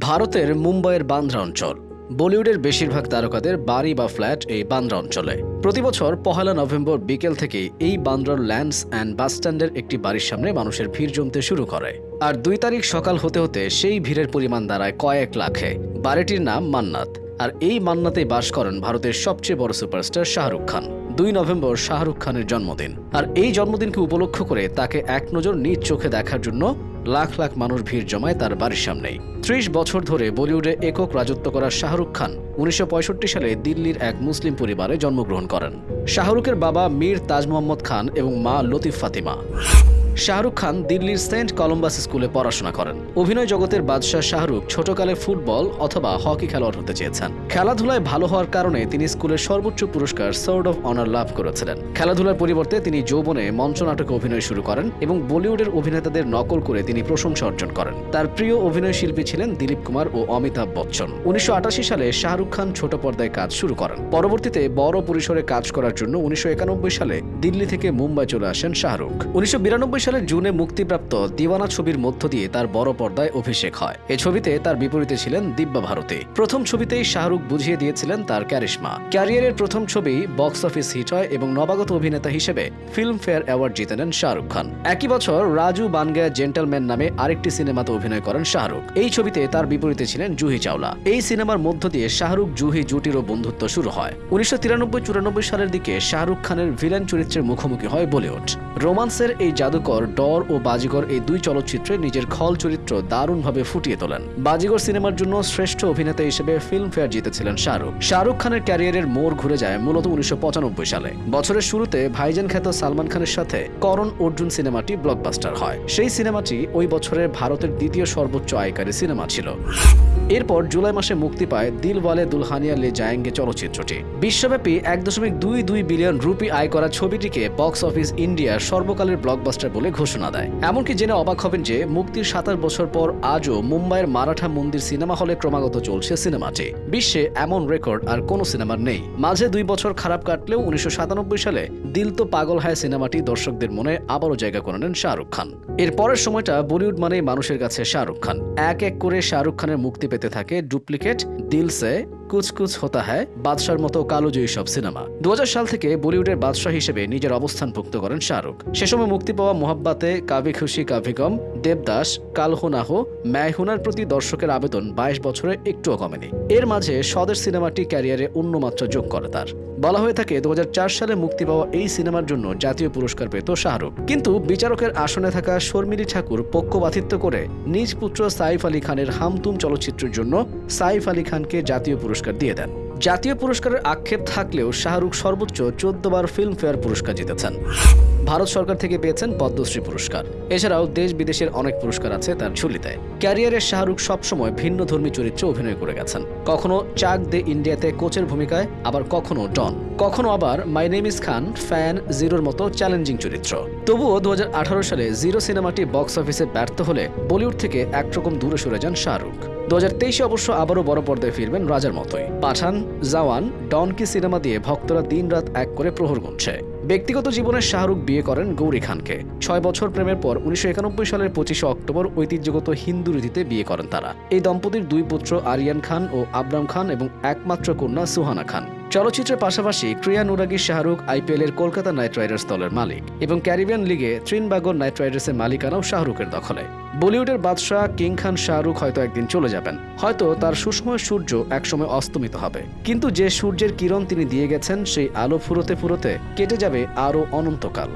ভারতের মুম্বাইয়ের বান্দ্রা অঞ্চল। বলিউডের বেশিরভাগ তারকাদের বাড়ি বা ফ্ল্যাট এই বান্দ্রা অঞ্চলে। প্রতি বছর পহেলা নভেম্বর বিকেল থেকে এই বান্দ্রার ল্যান্ডস অ্যান্ড বাসস্ট্যান্ডের একটি বাড়ির সামনে মানুষের ভিড় জমতে শুরু করে। আর দুই তারিখ সকাল হতে হতে সেই ভিড়ের পরিমাণ দাঁড়ায় কয়েক লাখে। বাড়িটির নাম মান্নাত। আর এই মান্নাতেই বাস করেন ভারতের সবচেয়ে বড় সুপারস্টার শাহরুখ খান। দুই নভেম্বর শাহরুখ খানের জন্মদিন। আর এই জন্মদিনকে উপলক্ষ করে তাকে এক নজর নিজ চোখে দেখার জন্য লাখ লাখ মানুষ ভিড় জমায় তার বাড়ির সামনেই। ত্রিশ বছর ধরে বলিউডে একক রাজত্ব করা শাহরুখ খান উনিশশো পঁয়ষট্টি সালে দিল্লির এক মুসলিম পরিবারে জন্মগ্রহণ করেন। শাহরুখের বাবা মীর তাজ মোহাম্মদ খান এবং মা লতিফ ফাতিমা। শাহরুখ খান দিল্লির সেন্ট কলম্বাস স্কুলে পড়াশোনা করেন। অভিনয় জগতের বাদশাহ শাহরুখ ছোটকালে ফুটবল অথবা হকি খেলোয়াড় হতে চেয়েছেন। খেলাধুলায় ভালো হওয়ার কারণে তিনি স্কুলের সর্বোচ্চ পুরস্কার সোর্ড অফ অনার লাভ করেছিলেন। খেলাধুলার পরিবর্তে তিনি যৌবনে মঞ্চনাটকে অভিনয় শুরু করেন এবং বলিউডের অভিনেতাদের নকল করে তিনি প্রশংসা অর্জন করেন। তার প্রিয় অভিনয় শিল্পী ছিলেন দিলীপ কুমার ও অমিতাভ বচ্চন। উনিশশো আটাশি সালে শাহরুখ খান ছোট পর্দায় কাজ শুরু করেন। পরবর্তীতে বড় পরিসরে কাজ করার জন্য উনিশশো একানব্বই সালে দিল্লি থেকে মুম্বাই চলে আসেন শাহরুখ। উনিশশো বিরানব্বই সালের জুনে মুক্তিপ্রাপ্ত দিওয়ানা ছবির মধ্য দিয়ে তার বড় পর্দায় অভিষেক হয়। এ ছবিতে তার বিপরীতে ছিলেন দিব্যা ভারতী। প্রথম ছবিতেই শাহরুখ বুঝিয়ে দিয়েছিলেন তার ক্যারিশমা। ক্যারিয়ারের প্রথম ছবি বক্স অফিস হিট হয় এবং নবাগত অভিনেতা হিসেবে ফিল্ম ফেয়ার অ্যাওয়ার্ড জিতে নেন শাহরুখ খান। একই বছর রাজু বানগায়া জেন্টলম্যান নামে আরেকটি সিনেমাতে অভিনয় করেন শাহরুখ। এই ছবিতে তার বিপরীতে ছিলেন জুহি চাওলা। এই সিনেমার মধ্য দিয়ে শাহরুখ, জুহি, জুটিরও বন্ধুত্ব শুরু হয়। উনিশশো তিরানব্বই সালের দিকে শাহরুখ খানের ভিলেন চরিত্রের মুখোমুখি হয় বলিউড। রোমান্সের এই জাদুকর ডর ও বাজিগর এই দুই চলচ্চিত্রে নিজের খল চরিত্র দারুণভাবে ফুটিয়ে তোলেন। বাজিগর সিনেমার জন্য শ্রেষ্ঠ অভিনেতা হিসেবে ফিল্মফেয়ার জিতেছিলেন শাহরুখ। শাহরুখ খানের ক্যারিয়ারের মোড় ঘুরে যায় মূলত উনিশশো সালে। বছরের শুরুতে ভাইজান খ্যাত সালমান খানের সাথে করণ অর্জুন সিনেমাটি ব্লকবাস্টার হয়। সেই সিনেমাটি ওই বছরের ভারতের দ্বিতীয় সর্বোচ্চ আয়কারী সিনেমা ছিল। এরপর জুলাই মাসে মুক্তি পায় দিলওয়ালে দুলহানিয়া লে জায়েঙ্গে চলচ্চিত্রটি। বিশ্বব্যাপী এক দশমিক দুই দুই বিলিয়ন রুপি আয় করা ছবিটিকে বক্স অফিস ইন্ডিয়ার সর্বকালের ব্লকবাস্টার বলে ঘোষণা দেয়। এমনকি জেনে অবাক হবেন যে মুক্তির সাতাশ বছর পর আজও মুম্বাইয়ের মারাঠা মন্দির সিনেমা হলে ক্রমাগত চলছে সিনেমাটি। বিশ্বে এমন রেকর্ড আর কোনো সিনেমার নেই। মাঝে দুই বছর খারাপ কাটলেও উনিশশো সাতানব্বই সালে দিল তো পাগল হায় সিনেমাটি দর্শকদের মনে আবারও জায়গা করে নেন শাহরুখ খান। এর পরের সময়টা বলিউড মানেই মানুষের কাছে শাহরুখ খান। এক এক করে শাহরুখ খানের মুক্তি পেতে থাকে ডুপ্লিকেট দিল সে কুচ কুচ হতা হ্যায় বাদশার মতো কালোজয়ী সব সিনেমা। দু হাজার সাল থেকে বলিউডের বাদশাহ হিসেবে নিজের অবস্থান ভুক্ত করেন শাহরুখ। সে সময় মুক্তি পাওয়া মোহাব্বাতে কাভি খুশি কাভি গম, দেবদাস কালহোনাহ ম্যায়হুনার প্রতি দর্শকের আবেদন বাইশ বছরে একটুও কমেনি। এর মাঝে স্বদেশ সিনেমাটি ক্যারিয়ারে অন্য মাত্রা যোগ করে তার। বলা হয়ে থাকে দু হাজার চার সালে মুক্তি পাওয়া এই সিনেমার জন্য জাতীয় পুরস্কার পেত শাহরুখ। কিন্তু বিচারকের আসনে থাকা শর্মিলি ঠাকুর পক্ষপাতিত্ব করে নিজ পুত্র সাইফ আলী খানের হামতুম চলচ্চিত্রের জন্য সাইফ আলী খানকে জাতীয় পুরস্কার দিয়ে দেন। জাতীয় পুরস্কারের আক্ষেপ থাকলেও শাহরুখ সর্বোচ্চ চোদ্দ বার ফিল্মফেয়ার পুরস্কার জিতেছেন। ভারত সরকার থেকে পেয়েছেন পদ্মশ্রী পুরস্কার। এছাড়াও দেশ বিদেশের অনেক পুরস্কার আছে তার ঝুলিতে। ক্যারিয়ারে শাহরুখ সবসময় ভিন্ন ধর্মী চরিত্রে অভিনয় করে গেছেন। কখনো চাক দে ইন্ডিয়াতে কোচের ভূমিকায়, আবার কখনো ডন। কখনো আবার my name is Khan, fan জিরোর মতো চ্যালেঞ্জিং চরিত্র। তবুও দু হাজার আঠারো সালে জিরো সিনেমাটি বক্স অফিসে ব্যর্থ হলে বলিউড থেকে একরকম দূরে সরে যান শাহরুখ। দু হাজার তেইশে অবশ্য আবারও বড় পর্দায় ফিরবেন রাজার মতোই। পাঠান, জাওয়ান, ডনকি সিনেমা দিয়ে ভক্তরা দিন রাত এক করে প্রহর গুনছে। ব্যক্তিগত জীবনে শাহরুখ বিয়ে করেন গৌরী খানকে। ছয় বছর প্রেমের পর উনিশশো একানব্বই সালের পঁচিশে অক্টোবর ঐতিহ্যগত হিন্দু রীতিতে বিয়ে করেন তারা। এই দম্পতির দুই পুত্র আরিয়ান খান ও আবরাম খান এবং একমাত্র কন্যা সুহানা খান। চলচ্চিত্রের পাশাপাশি ক্রিয়া নুরাগি শাহরুখ আইপিএল এর কলকাতা নাইট রাইডার্স দলের মালিক এবং ক্যারিবিয়ান লিগে ত্রিনবাগর নাইট রাইডার্সের মালিকানাও শাহরুখের দখলে। বলিউডের বাদশাহ কিং খান শাহরুখ হয়তো একদিন চলে যাবেন। হয়তো তার সুসময় সূর্য একসময় অস্তমিত হবে। কিন্তু যে সূর্যের কিরণ তিনি দিয়ে গেছেন, সেই আলো ফুরোতে ফুরোতে কেটে যাবে আরও অনন্তকাল।